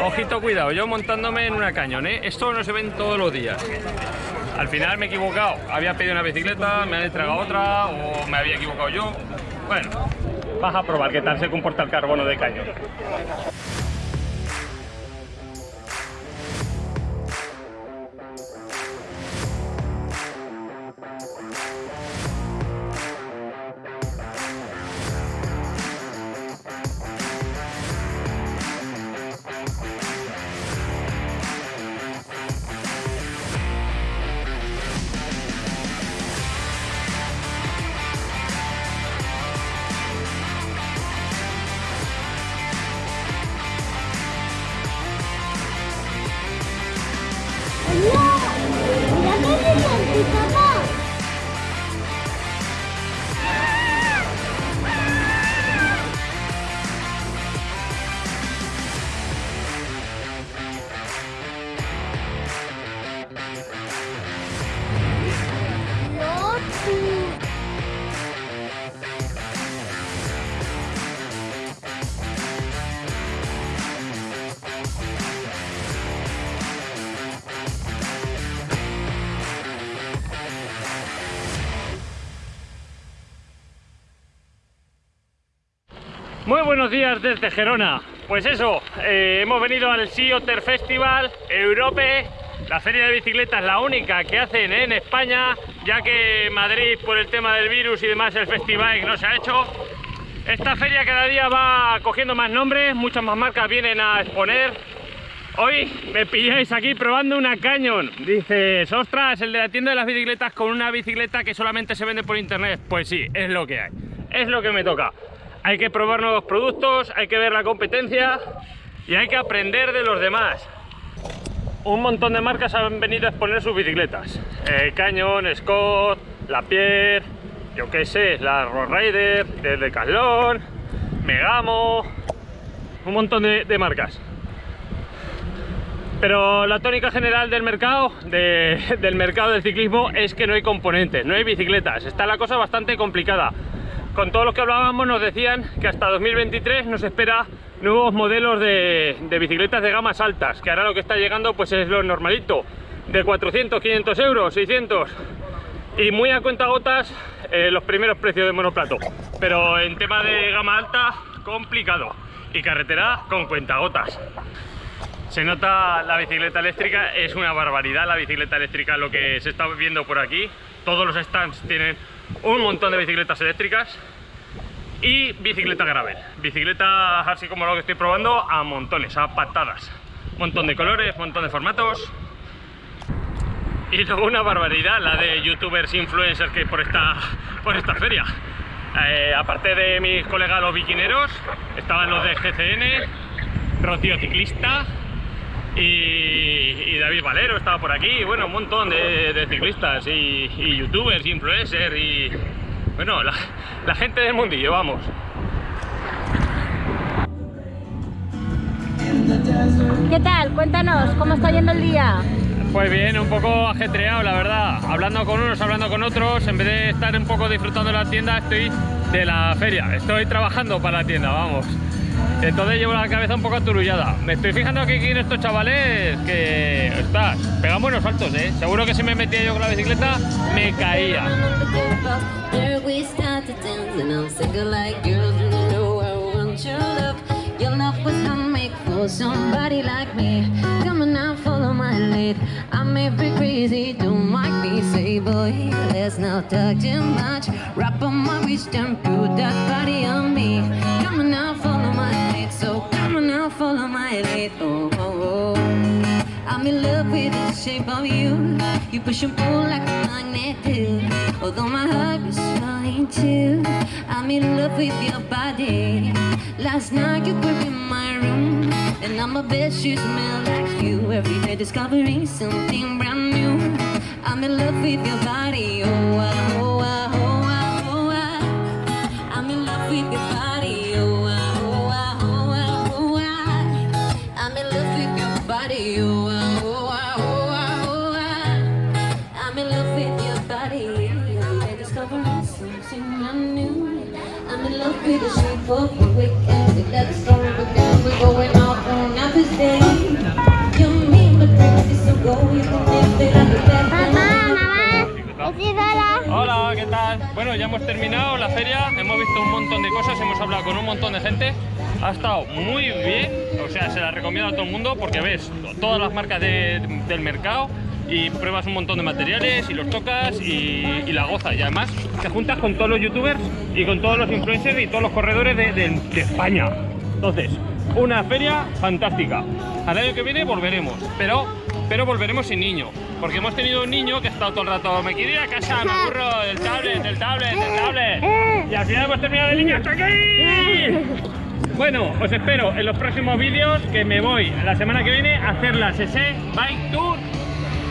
Ojito, cuidado, yo montándome en una cañón, ¿eh? Esto no se ven todos los días. Al final me he equivocado. Había pedido una bicicleta, me han entregado otra o me había equivocado yo. Bueno, vas a probar qué tal se comporta el carbono de cañón. Muy buenos días desde Gerona. Pues eso, eh, hemos venido al Sea Otter Festival Europe. La feria de bicicletas, la única que hacen en España, ya que Madrid, por el tema del virus y demás, el festival no se ha hecho. Esta feria cada día va cogiendo más nombres, muchas más marcas vienen a exponer. Hoy me pilláis aquí probando una Canyon. Dices, ostras, el de la tienda de las bicicletas con una bicicleta que solamente se vende por internet. Pues sí, es lo que hay. Es lo que me toca hay que probar nuevos productos, hay que ver la competencia y hay que aprender de los demás. Un montón de marcas han venido a exponer sus bicicletas. Eh, Canyon, Scott, Lapierre, yo qué sé, la Road Rider, el Decathlon, Megamo, un montón de, marcas. Pero la tónica general del mercado, del mercado del ciclismo, es que no hay componentes, no hay bicicletas. Está la cosa bastante complicada con todos los que hablábamos nos decían que hasta 2023 nos espera nuevos modelos de, bicicletas de gamas altas, que ahora lo que está llegando pues es lo normalito, de 400, 500 euros, 600 y muy a cuenta gotas eh, los primeros precios de monoplato, pero en tema de gama alta complicado y carretera con cuentagotas. Se nota la bicicleta eléctrica, es una barbaridad la bicicleta eléctrica lo que se está viendo por aquí. Todos los stands tienen un montón de bicicletas eléctricas y bicicleta gravel. Bicicleta así como lo que estoy probando a montones, a patadas. Montón de colores, montón de formatos. Y luego una barbaridad, la de youtubers, influencers que hay por esta, por esta feria. Eh, aparte de mis colegas los biquineros, estaban los de GCN, Rocío Ciclista, y, David Valero estaba por aquí, bueno, un montón de, ciclistas y, youtubers, influencers y bueno, la, gente del mundillo, vamos. ¿Qué tal? Cuéntanos, ¿cómo está yendo el día? Pues bien, un poco ajetreado, la verdad. Hablando con unos, hablando con otros. En vez de estar un poco disfrutando de la tienda, estoy de la feria. Estoy trabajando para la tienda, vamos. Entonces llevo la cabeza un poco aturullada. Me estoy fijando aquí en estos chavales que, estás, pegan buenos saltos, ¿eh? Seguro que si me metía yo con la bicicleta, me caía. On now, my lead oh, oh. I'm in love with the shape of you. You push and pull like a magnet do. Although my heart is trying to I'm in love with your body. Last night you were in my room. And I'm a best you smell like you. Every day discovering something brand new. I'm in love with your body Oh, oh, oh, oh, I'm in love with your body. I discovered something I. I'm in love with the shape of your wig and. Bueno, ya hemos terminado la feria, hemos visto un montón de cosas, hemos hablado con un montón de gente. Ha estado muy bien, o sea, se la recomiendo a todo el mundo porque ves todas las marcas de- del mercado y pruebas un montón de materiales y los tocas y, y la gozas. Y además te juntas con todos los youtubers y con todos los influencers y todos los corredores de, de- de España. Entonces, una feria fantástica. Al año que viene volveremos, pero, pero volveremos sin niño. Porque hemos tenido un niño que ha estado todo el rato, me quiero ir casa, me aburro del tablet, del tablet, del tablet. Y al final hemos terminado el niño hasta aquí. Bueno, os espero en los próximos vídeos que me voy la semana que viene a hacer la SC Bike Tour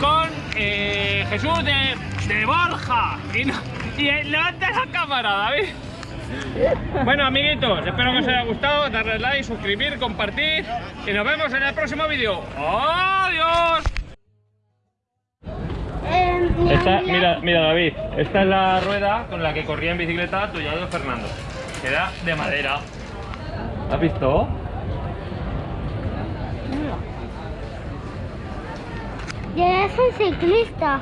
con eh, Jesús de, de Borja. Y, no- y eh, levanta la cámara, David. Bueno, amiguitos, espero que os haya gustado. Darle like, suscribir, compartir. Y nos vemos en el próximo vídeo. ¡Adiós! Mira, mira, David, esta es la rueda con la que corría en bicicleta tu de Fernando. Que era de madera. ¿Has visto? Yo soy ciclista.